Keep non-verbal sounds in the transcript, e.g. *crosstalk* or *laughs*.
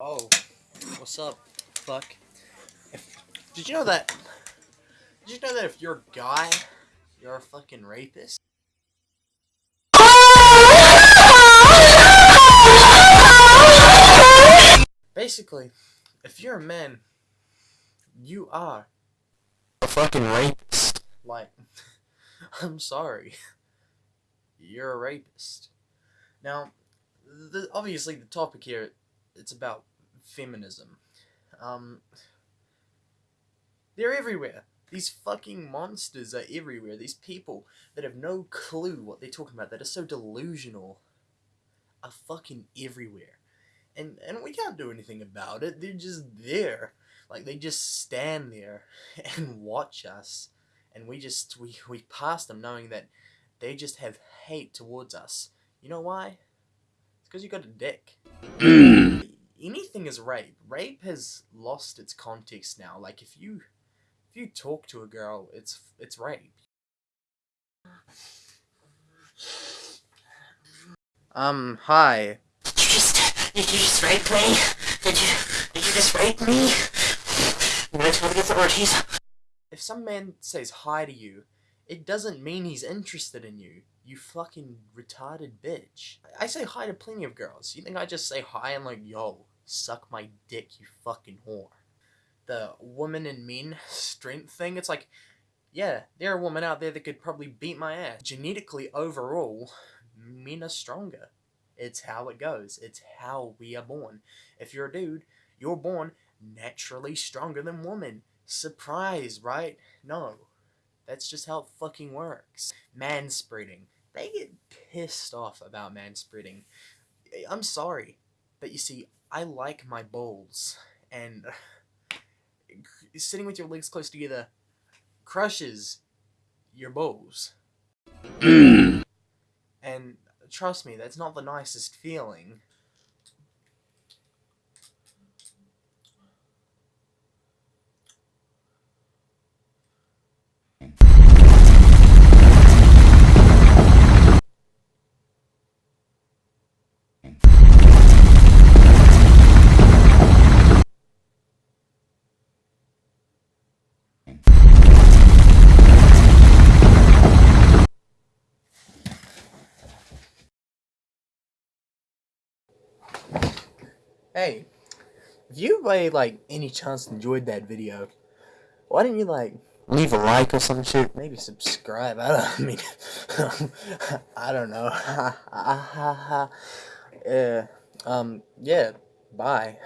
Oh, what's up, fuck? If, did you know that? Did you know that if you're a guy, you're a fucking rapist? Basically, if you're a man, you are a fucking rapist. Like, *laughs* I'm sorry. You're a rapist. Now, the, obviously the topic here, it's about feminism. Um, they're everywhere. These fucking monsters are everywhere. These people that have no clue what they're talking about, that are so delusional, are fucking everywhere. And, and we can't do anything about it. They're just there. Like, they just stand there *laughs* and watch us. And we just, we, we pass them knowing that they just have hate towards us. You know why? It's because you got a dick. Anything is rape. Rape has lost its context now. Like if you if you talk to a girl, it's it's rape. Um, hi. Did you just did you just rape me? Did you did you just rape me? I'm gonna tell the authorities. If some man says hi to you, it doesn't mean he's interested in you. You fucking retarded bitch. I say hi to plenty of girls. You think I just say hi and like, yo, suck my dick, you fucking whore. The woman and men strength thing, it's like, yeah, there are women out there that could probably beat my ass. Genetically, overall, men are stronger. It's how it goes. It's how we are born. If you're a dude, you're born naturally stronger than women. Surprise, right? No. That's just how it fucking works. Manspreading. They get pissed off about manspreading. I'm sorry, but you see, I like my bowls, and *sighs* sitting with your legs close together crushes your bowls. Mm. and trust me, that's not the nicest feeling. Hey, if you by like any chance enjoyed that video, why didn't you like leave a like or some shit? Maybe subscribe. *laughs* I don't I mean *laughs* I don't know. *laughs* uh, um yeah, bye.